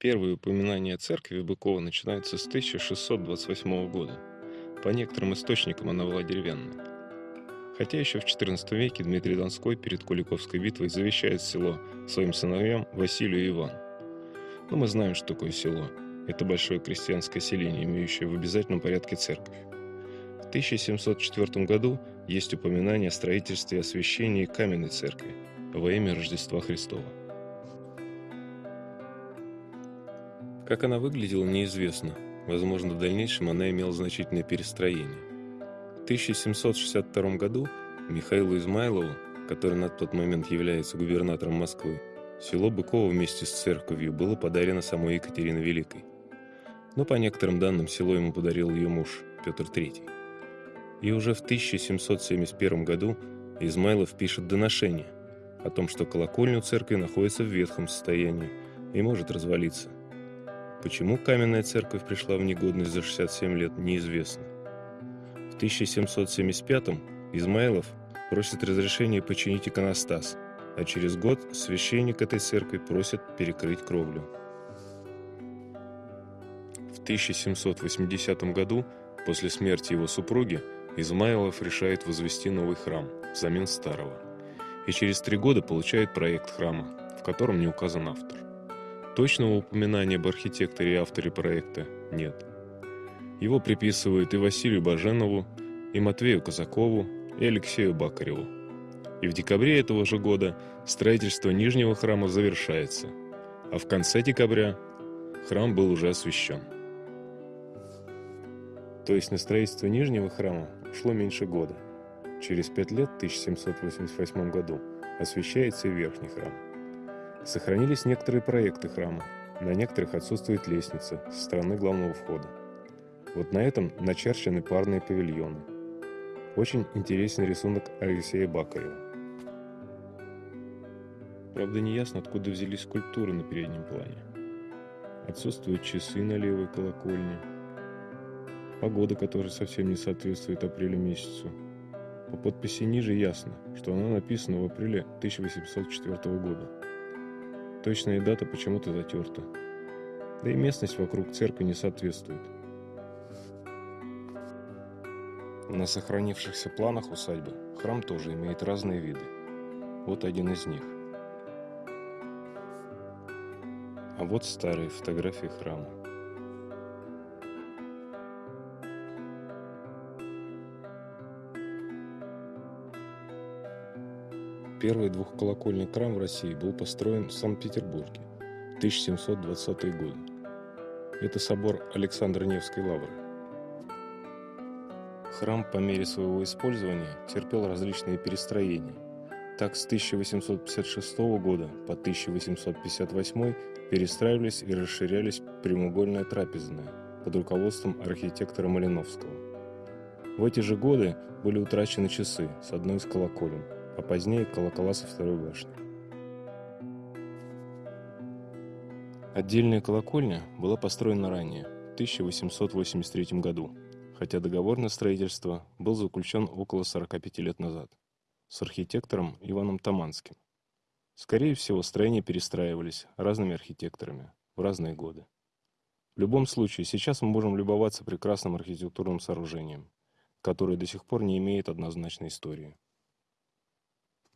Первые упоминания о церкви Быкова начинаются с 1628 года. По некоторым источникам она была деревянной. Хотя еще в XIV веке Дмитрий Донской перед Куликовской битвой завещает село своим сыновьям Василию и Ивану. Но мы знаем, что такое село. Это большое крестьянское селение, имеющее в обязательном порядке церковь. В 1704 году есть упоминание о строительстве и освящении каменной церкви во имя Рождества Христова. Как она выглядела, неизвестно. Возможно, в дальнейшем она имела значительное перестроение. В 1762 году Михаилу Измайлову, который на тот момент является губернатором Москвы, село Быково вместе с церковью было подарено самой Екатериной Великой. Но по некоторым данным село ему подарил ее муж Петр III. И уже в 1771 году Измайлов пишет доношение о том, что колокольня у церкви находится в ветхом состоянии и может развалиться. Почему каменная церковь пришла в негодность за 67 лет, неизвестно. В 1775 Измайлов просит разрешения починить иконостас, а через год священник этой церкви просит перекрыть кровлю. В 1780 году, после смерти его супруги, Измайлов решает возвести новый храм взамен старого. И через три года получает проект храма, в котором не указан автор. Точного упоминания об архитекторе и авторе проекта нет. Его приписывают и Василию Баженову, и Матвею Казакову, и Алексею Бакареву. И в декабре этого же года строительство Нижнего храма завершается, а в конце декабря храм был уже освящен. То есть на строительство Нижнего храма ушло меньше года. Через пять лет, в 1788 году, освящается и Верхний храм. Сохранились некоторые проекты храма. На некоторых отсутствует лестница со стороны главного входа. Вот на этом начерчены парные павильоны. Очень интересный рисунок Алексея Бакарева. Правда, не ясно, откуда взялись скульптуры на переднем плане. Отсутствуют часы на левой колокольне. Погода, которая совсем не соответствует апрелю месяцу. По подписи ниже ясно, что она написана в апреле 1804 года. Точная дата почему-то затерта. Да и местность вокруг церкви не соответствует. На сохранившихся планах усадьбы храм тоже имеет разные виды. Вот один из них. А вот старые фотографии храма. Первый двухколокольный храм в России был построен в Санкт-Петербурге в 1720-е годы. Это собор Александра Невской лавры. Храм по мере своего использования терпел различные перестроения. Так с 1856 года по 1858 перестраивались и расширялись прямоугольная трапезная под руководством архитектора Малиновского. В эти же годы были утрачены часы с одной из колоколен – а позднее колокола со второй башни. Отдельная колокольня была построена ранее, в 1883 году, хотя договор на строительство был заключен около 45 лет назад с архитектором Иваном Таманским. Скорее всего, строения перестраивались разными архитекторами в разные годы. В любом случае, сейчас мы можем любоваться прекрасным архитектурным сооружением, которое до сих пор не имеет однозначной истории.